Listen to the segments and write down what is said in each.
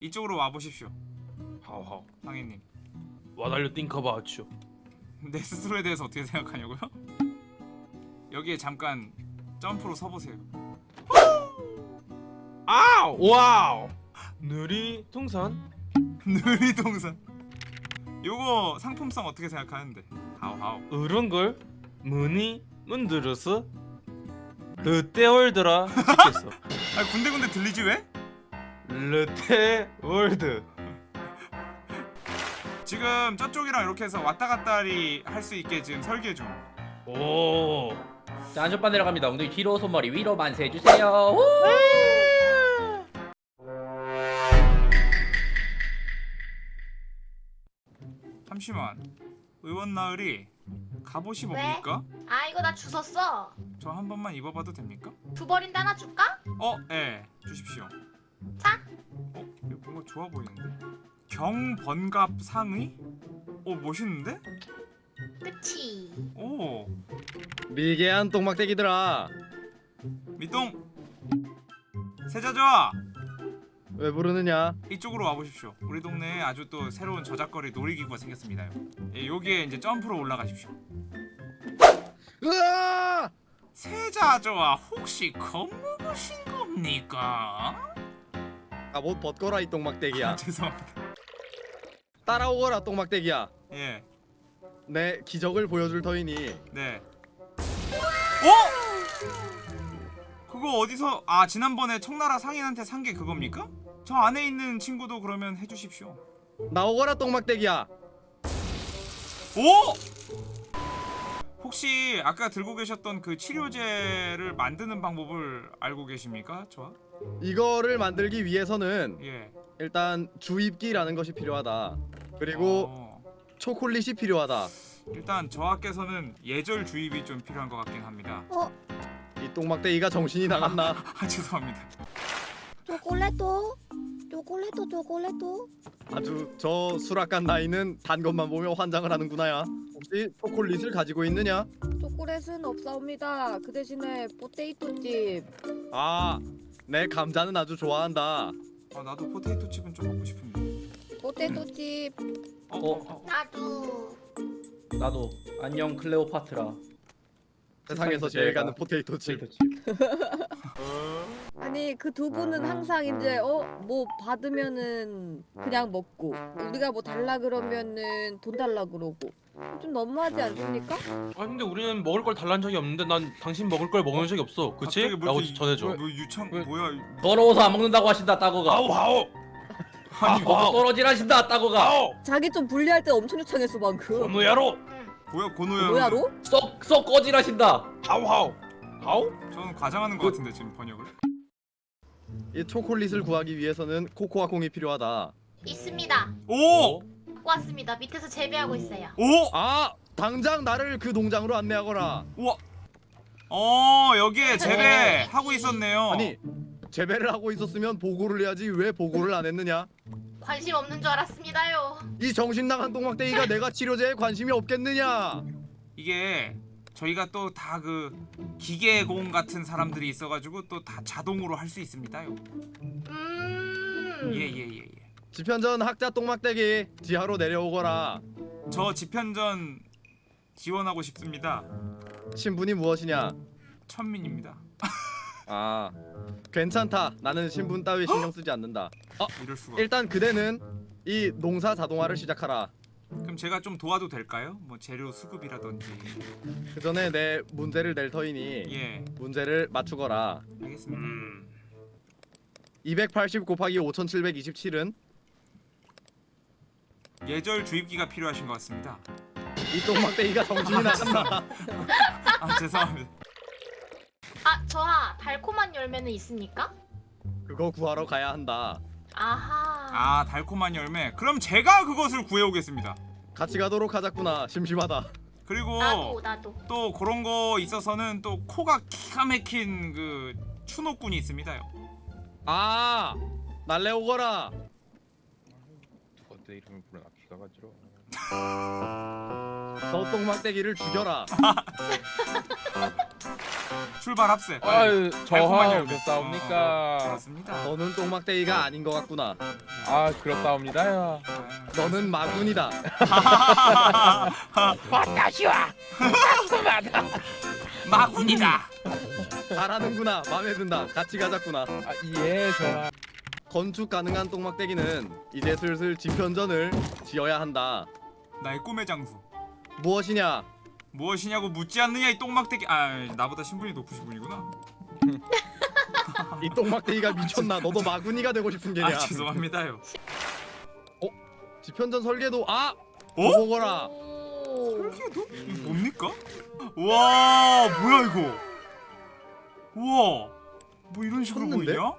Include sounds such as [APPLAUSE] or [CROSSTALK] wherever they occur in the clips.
이쪽으로 와 보십시오. 하오하오 상희님. 와달려 띵커바우츄 [LAUGHS] 내 스스로에 대해서 어떻게 생각하냐고요? [LAUGHS] 여기에 잠깐 점프로 서보세요. 아우 와우 느리 통산 느리동산. 요거 상품성 어떻게 생각하는데? 하우하우. 이런걸 문이 문드러서 르테월드라 찍겠어 아 군데군데 들리지 왜? 르테월드 지금 저쪽이랑 이렇게 해서 왔다 갔다리 할 수 있게 지금 설계 중. 오 자 안전바 내려갑니다 엉덩이 뒤로 손머리 위로 만세 해주세요 우! 잠시만. 의원 나으리 갑옷이 왜? 뭡니까? 아 이거 나 주웠어 저 한 번만 입어봐도 됩니까? 두 벌인데 하나 줄까? 어, 예, 주십시오. 자 어, 이거 뭔가 좋아 보이는데? 경번갑 상의? 오, 멋있는데? 끝이 오, 미개한 똥막대기들아 미똥. 세자좌 왜 부르느냐 이쪽으로 와 보십시오. 우리 동네에 아주 또 새로운 저작거리 놀이기구가 생겼습니다요. 예, 여기에 이제 점프로 올라가십시오. 으아! 세자좌 혹시 겁먹으신 겁니까? 아 못 벗거라 이 똥막대기야 아, 죄송합니다. 따라오거라 똥막대기야 예, 내 기적을 보여줄 터이니 네. 어? 그거 어디서 아 지난번에 청나라 상인한테 산 게 그겁니까? 저 안에 있는 친구도 그러면 해주십시오. 나오거라 똥막대기야 오! 혹시 아까 들고 계셨던 그 치료제를 만드는 방법을 알고 계십니까? 저? 이거를 만들기 위해서는 예. 일단 주입기라는 것이 필요하다. 그리고 어, 초콜릿이 필요하다. 일단 저하께서는 예절 주입이 좀 필요한 것 같긴 합니다. 이 똥막대기가 정신이 나갔나? [LAUGHS] 아 죄송합니다. 초콜릿도? 초콜릿도 초콜릿도? 아주 저 수락간 나이는 단 것만 보며 환장을 하는구나야. 혹시 초콜릿을 가지고 있느냐? 초콜릿은 없사옵니다. 그 대신에 포테이토칩 아 내 감자는 아주 좋아한다 아 나도 포테이토 칩은 좀 먹고 싶은데. 포테이토 칩 어? 어? 어? 어? 나도 나도 안녕 클레오파트라 세상에서 제일 가는 포테이토칩. 포테이토 칩. [LAUGHS] 아니 그 두 분은 항상 이제 어 뭐 받으면은 그냥 먹고 우리가 뭐 달라 그러면은 돈 달라 그러고 좀 너무하지 않습니까? 아 근데 우리는 먹을 걸 달란 적이 없는데 난 당신 먹을 걸 먹은 적이 없어. 그치? 갑자기 뭐 라고 이렇게 전해줘. 뭐 유창 왜? 뭐야? 더러워서 안 먹는다고 하신다 따고가. 아우 아우 아니 아우. 먹고 떨어지라신다 따고가. 아우 자기 좀 불리할 때 엄청 요청했어 방금. 어느 야로. 응 뭐야 고노야? 뭐야로? 쏙쏙 꺼지라신다 하우 하우 하우 저는 과장하는 것 같은데 지금 번역을. 이 초콜릿을 구하기 위해서는 코코아 콩이 필요하다 있습니다 오! 갖고 왔습니다 밑에서 재배하고 있어요 오! 아 당장 나를 그 농장으로 안내하거라 우와. 어 여기에 재배 하고 있었네요. 아니 재배를 하고 있었으면 보고를 해야지 왜 보고를 안 했느냐 관심 없는 줄 알았습니다요 이 정신 나간 똥막대기가 내가 치료제에 관심이 없겠느냐 이게 저희가 또 다 그 기계공 같은 사람들이 있어가지고 또 다 자동으로 할 수 있습니다요. 음 예예예 예, 예. 지편전 학자 똥막대기 지하로 내려오거라 저 집현전 지원하고 싶습니다. 신분이 무엇이냐 천민입니다. [LAUGHS] 아 괜찮다 나는 신분 따위 신경 쓰지 않는다 이럴 수가. 일단 그대는 이 농사 자동화를 시작하라 그럼 제가 좀 도와도 될까요? 뭐 재료 수급이라든지. 그 전에 내 문제를 낼 터이니 예, 문제를 맞추거라 알겠습니다. 음 280 곱하기 5727은 예절 주입기가 필요하신 것 같습니다. 이 똥막대기가 정신이 나갔나 [LAUGHS] 아 죄송합니다. 아 저하 달콤한 열매는 있습니까? 그거 구하러 가야 한다 아하 아 달콤한 열매. 그럼 제가 그것을 구해오겠습니다. 같이 가도록 하자꾸나 심심하다 그리고 나도 나도 또 그런 거 있어서는 또 코가 기가 막힌 그 추노꾼이 있습니다요. 아 날래 오거라 어때 이름을 부르나 기가 가지러 저 똥막대기를 죽여라. [LAUGHS] 출발 합세. 아유 달콤한 저하 열매. 그렇사옵니까 그렇습니다. 너는 똥막대기가 아닌 것 같구나. 아 그렇사옵니다요 너는 마군이다. [LAUGHS] [LAUGHS] 마군이다. 잘하는구나. 마음에 든다. 같이 가자꾸나. 아 예 저하 건축 가능한 똥막대기는 이제 슬슬 지편전을 지어야 한다. 나의 꿈의 장소. 무엇이냐? 무엇이냐고 묻지 않느냐 이 똥막대기. 아 나보다 신분이 높으신 분이구나. 이 똥막대기가 [LAUGHS] 미쳤나? 너도 마군이가 되고 싶은 게냐? 아 죄송합니다요. 지편전 설계도 아! 어? 보거라. 오. 설계도? 이거 뭡니까? 와 뭐야 이거? 우와 뭐 이런 식으로 쳤는데? 보이냐?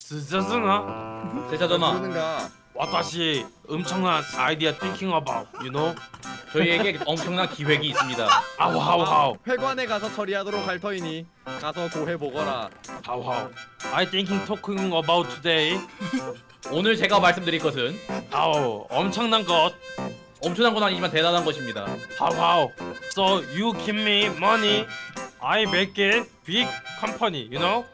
스자스나 제자 전화 그러는가? 와다시 엄청난 아이디어 thinking about you know? 저희에게 엄청난 기획이 있습니다. 아우 하우 하우. 회관에 가서 처리하도록 할 터이니 가서 고해 보거라. 하우 하우. I thinking talking about today. 오늘 제가 말씀드릴 것은 아우 엄청난 것. 엄청난 건 아니지만 대단한 것입니다. 하우 하우. So you give me money I make it big company you know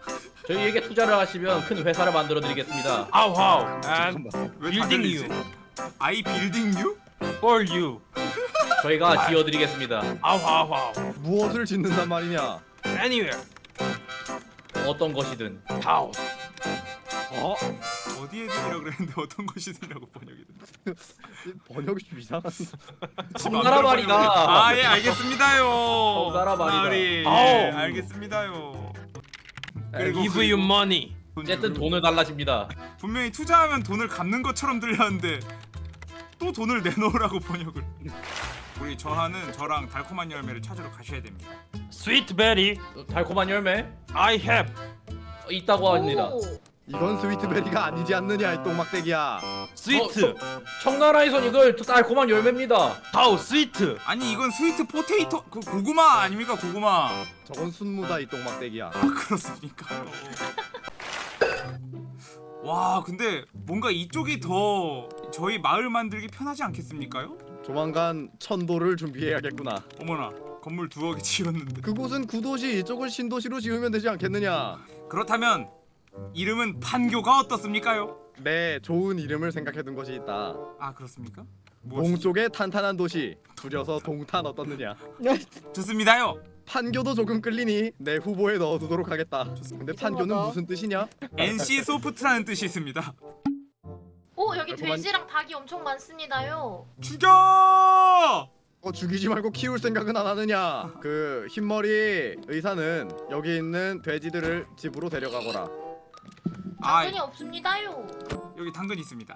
저희에게 투자를 하시면 큰 회사를 만들어 드리겠습니다 아우 하우 and 잠깐만. 왜 building you? 아이 빌딩 유? for you 저희가 지어 드리겠습니다 아우 하우 하우 무엇을 짓는단 말이냐? anywhere 어떤 것이든 하우 어? 어디에 들이라 그랬는데 어떤 것이든라고 번역이 됐네. 번역이 좀 이상한. [LAUGHS] 청나라 말이다 아예 알겠습니다요. 청나라 말이다. 아우. 예, 알겠습니다요. 그리고 give you money 어쨌든 돈을 달라집니다 분명히 투자하면 돈을 갚는 것처럼 들렸는데 또 돈을 내놓으라고 번역을. 우리 저하는 저랑 달콤한 열매를 찾으러 가셔야 됩니다. sweet berry 달콤한 열매 I have 있다고 합니다 오. 이건 스위트베리가 아니지 않느냐 이 똥막대기야. sweet 청나라에선 이걸 달콤한 열매입니다 하우 sweet 아니 이건 스위트 포테이토 그 고구마 아닙니까 고구마? 저건 순무다 이 똥막대기야. 아 그렇습니까? [LAUGHS] 와 근데 뭔가 이쪽이 더 저희 마을 만들기 편하지 않겠습니까요? 조만간 천도를 준비해야겠구나. 어머나 건물 두억이 지었는데 그곳은 구도시, 이쪽은 신도시로 지으면 되지 않겠느냐? 그렇다면 이름은 판교가 어떻습니까요? 네, 좋은 이름을 생각해둔 것이 있다. 아 그렇습니까? 무엇이죠? 동쪽의 탄탄한 도시, 줄여서 동탄 어떻느냐? [LAUGHS] 좋습니다요 판교도 조금 끌리니 내 후보에 넣어두도록 하겠다. 근데 판교는. 무슨 뜻이냐? NC 소프트라는 뜻이 있습니다 오 여기 돼지랑 닭이 엄청 많습니다요. 죽여! 어 죽이지 말고 키울 생각은 안 하느냐? 그 흰머리 의사는 여기 있는 돼지들을 집으로 데려가거라. 아 당근이 없습니다요. 여기 당근 있습니다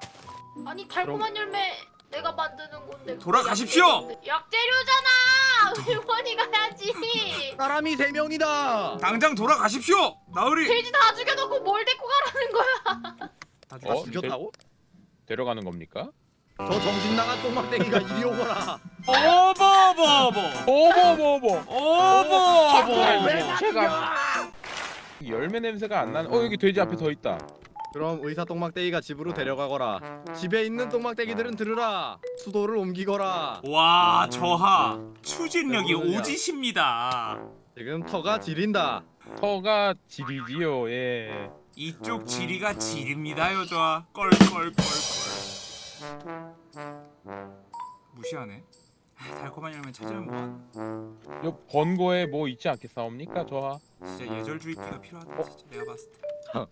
아니 달콤한 열매 내가 만드는 건데. 돌아가십시오! 약재료잖아. 일본이 가야지. 사람이 세 명이다. 당장 돌아가십시오! 나으리! 돼지 다 죽여놓고 뭘 데리고 가라는 거야? 다 어? 죽였다고? 데려가는 겁니까? 저 정신 나간 똥막대기가 이리 오거라. 오버버버! 어머머머 오버버버! 제가 열매 냄새가 안 나는 어 여기 돼지 앞에 더 있다. 그럼 의사 똥막대기가 집으로 데려가거라. 집에 있는 똥막대기들은 들으라. 수도를 옮기거라. 와 저하. 추진력이. 오지십니다. 지금 터가 지린다. 터가 지리지요 예. 이쪽 지리가 지립니다요 저하 껄껄껄껄. 무시하네. 아, 달콤한 열매 찾으면 뭐하나 요 번거에 뭐 있지 않겠사옵니까 저하 진짜 예절주의피가 필요하다 진짜 내가 봤을 때 [LAUGHS]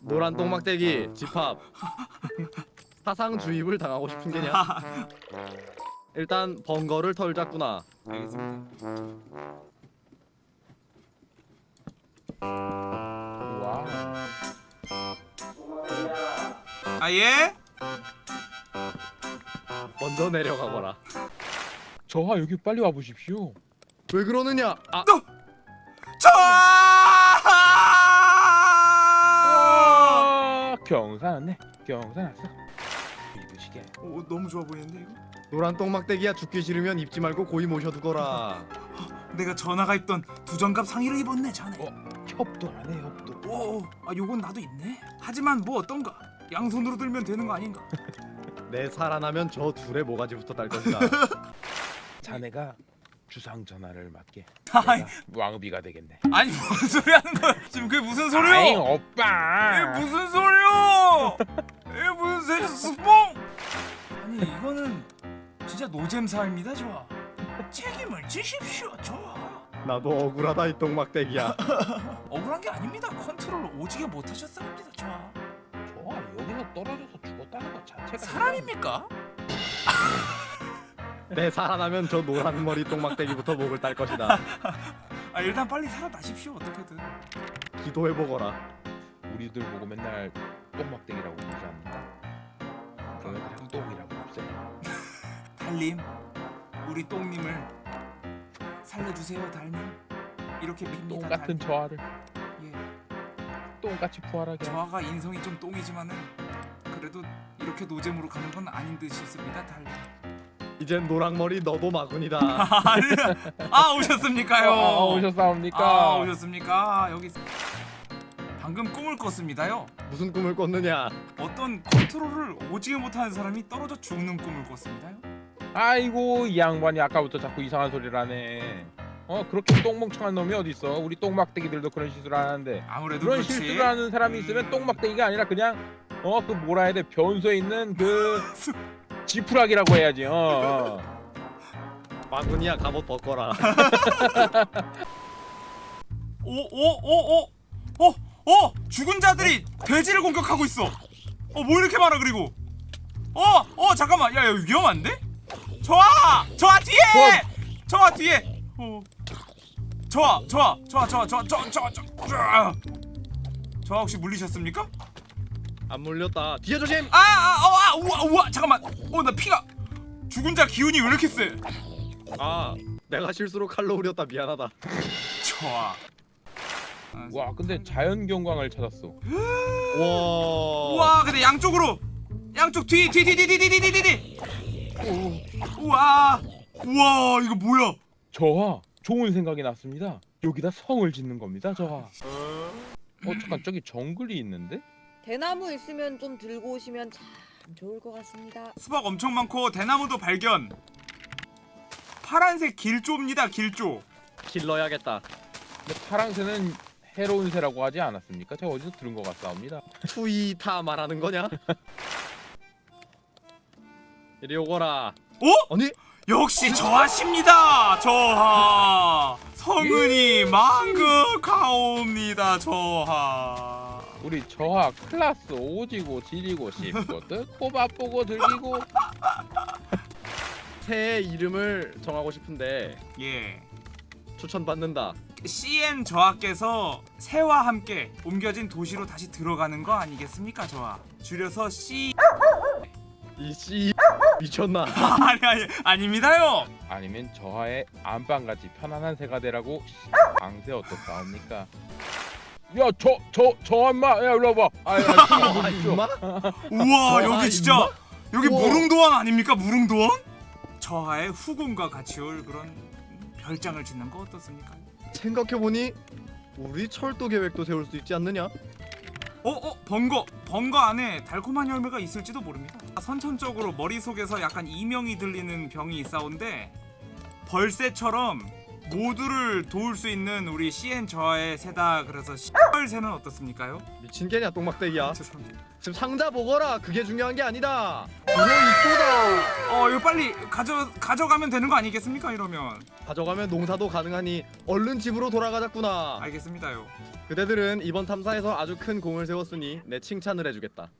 노란 똥막대기 집합. [LAUGHS] 사상 주입을 당하고 싶은 게냐? 일단 번거를 털자꾸나. 알겠습니다 와 아 예? 먼저 내려가거라. 저하 여기 빨리 와보십시오 왜 그러느냐? 아, 저하! 아 경산 왔네 경산 왔어 이부시게 오, 너무 좋아 보이는데 이거? 노란 똥막대기야 죽기 싫으면 입지 말고 고이 모셔두거라. 내가 전화가 입던 두정갑 상의를 입었네 자네 어? 협도 안해 협도 오, 아 요건 나도 있네 하지만 뭐 어떤가 양손으로 들면 되는 거 아닌가 [LAUGHS] 내 살아나면 저 둘의 모가지부터 딸 것이다. [LAUGHS] 자네가 주상 전하를 맡게. 아이. 왕비가 되겠네. 아니 무슨 소리 하는 거야? 지금 그게 무슨 아잉 소리야? 오빠. 이게 무슨 소리야? 이게 무슨 세스뽕? 아니 이거는 진짜 노잼사입니다, 좋아. 책임을 지십시오, 좋아. 나도 억울하다 이 똥막대기야. [LAUGHS] 억울한 게 아닙니다. 컨트롤 오지게 못하셨습니다, 좋아. 떨어져서 죽었다는 것 자체가 사람입니까? 내 살아나면 저 노란 머리 똥막대기부터 목을 딸 것이다. 아 일단 빨리 살아나십시오, 어떻게든. 기도해 보거라. 우리들 보고 맨날 똥막대기라고 부르지 않는다. 너희들은 똥이라고 없어요. 달님, 우리 똥님을 살려주세요, 달님. 이렇게 빕니다. 똥 같은 달님. 저하를 예. 똥같이 부활하게. 저하가 인성이 좀 똥이지만은 그래도 이렇게 노잼으로 가는 건 아닌 듯 싶습니다, 달님. 이젠 노랑머리 너도 마군이다. [LAUGHS] 아 오셨습니까요? 아, 아, 오셨사옵니까? 아 오셨습니까? 여기 있- 방금 꿈을 꿨습니다요. 무슨 꿈을 꿨느냐? 어떤 컨트롤을 오지게 못하는 사람이 떨어져 죽는 꿈을 꿨습니다요. 아이고 이 양반이 아까부터 자꾸 이상한 소리를 하네. 어 그렇게 똥멍청한 놈이 어디 있어? 우리 똥막대기들도 그런 실수를 하는데 아무래도 그런 그렇지. 실수를 하는 사람이 있으면 음. 똥막대기가 아니라 그냥 어 그 뭐라 해야 돼 변소에 있는 그 지푸라기라고 해야지. 어. 어. 마군이야 갑옷 벗거라. [LAUGHS] 오오오오오오 어, 죽은 자들이 돼지를 공격하고 있어. 어 뭐 이렇게 많아 그리고. 어어 잠깐만 야 여기 위험한데? 저아 저아 뒤에 저아 뒤에. 어. 저아 저아 저아 저아 저아 저아 저아 저아 저아 혹시 물리셨습니까? 안 물렸다. 뒤에 조심. 아아아 우와 우와 잠깐만 어 나 피가 죽은 자 기운이 왜 이렇게 세? 아 내가 실수로 칼로 우렸다 미안하다. 좋아. 아, 와 근데 자연 경광을 찾았어. 와. 우와 근데 양쪽으로 양쪽 뒤 뒤 뒤 뒤 뒤 뒤 뒤 뒤. 우와 우와 이거 뭐야? 저하 좋은 생각이 났습니다. 여기다 성을 짓는 겁니다. 저하. 어 잠깐 저기 정글이 있는데? 대나무 있으면 좀 들고 오시면 참 좋을 것 같습니다. 수박 엄청 많고 대나무도 발견. 파란색 길조입니다 길조. 킬러야겠다. 근데 파랑새는 해로운 새라고 하지 않았습니까? 제가 어디서 들은 것 같사옵니다. 투이 타 말하는 거냐? 이리 오거라. 어? 아니 역시 저하십니다 저하. 성은이 망극하옵니다 저하. 우리 저하 클라스 오지고 지리고 씹고 뜯고 바쁘고 들기고 새의 이름을 정하고 싶은데 예. 추천받는다. CN 저하께서 새와 함께 옮겨진 도시로 다시 들어가는 거 아니겠습니까 저하 줄여서 C 이씨 미쳤나? [LAUGHS] 아니 아니 아닙니다요 아니면 저하의 안방같이 편안한 새가 되라고 방새 어떻사옵니까? 야 저 저 저 엄마 야 일로 와봐. 아, 야? 임마? 우와 여기 진짜? 여기 우와. 무릉도원 아닙니까 무릉도원 저하의 후궁과 같이 올 그런 별장을 짓는 거 어떻습니까 생각해보니 우리 철도 계획도 세울 수 있지 않느냐? 어 어 번거 번거 안에 달콤한 열매가 있을지도 모릅니다 선천적으로 머릿속에서 약간 이명이 들리는 병이 있사온데 벌새처럼 모두를 도울 수 있는 우리 CN 저하의 새다 그래서 시벌 새는 어떻습니까요? 미친 개냐 똥막대기야. [LAUGHS] 죄송합니다 지금 상자 보거라. 그게 중요한 게 아니다. 이거 이또다. 어 이거 빨리 가져 가져가면 되는 거 아니겠습니까 이러면 가져가면 농사도 가능하니 얼른 집으로 돌아가자꾸나. 알겠습니다요 그대들은 이번 탐사에서 아주 큰 공을 세웠으니 내 칭찬을 해주겠다.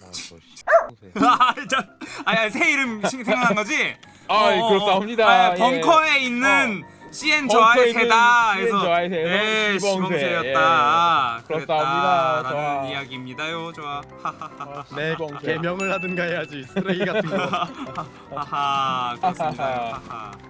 [LAUGHS] 아, 새. 아, 새 이름 신- 생각난 거지? 아, 어, 어, 어. 그렇사옵니다. 아, 예. 벙커에 있는 CN 벙커에 저하의 있는 새다. CN 저하의 새는 예, 시범새. 시범새였다. 예. 그렇사옵니다. 그랬다라는 좋아. 이야기입니다요. 좋아. 하하하. 내 시범새. 개명을 하든가 해야지 쓰레기 같은 거. [LAUGHS] 하하. 그렇습니다. 하하.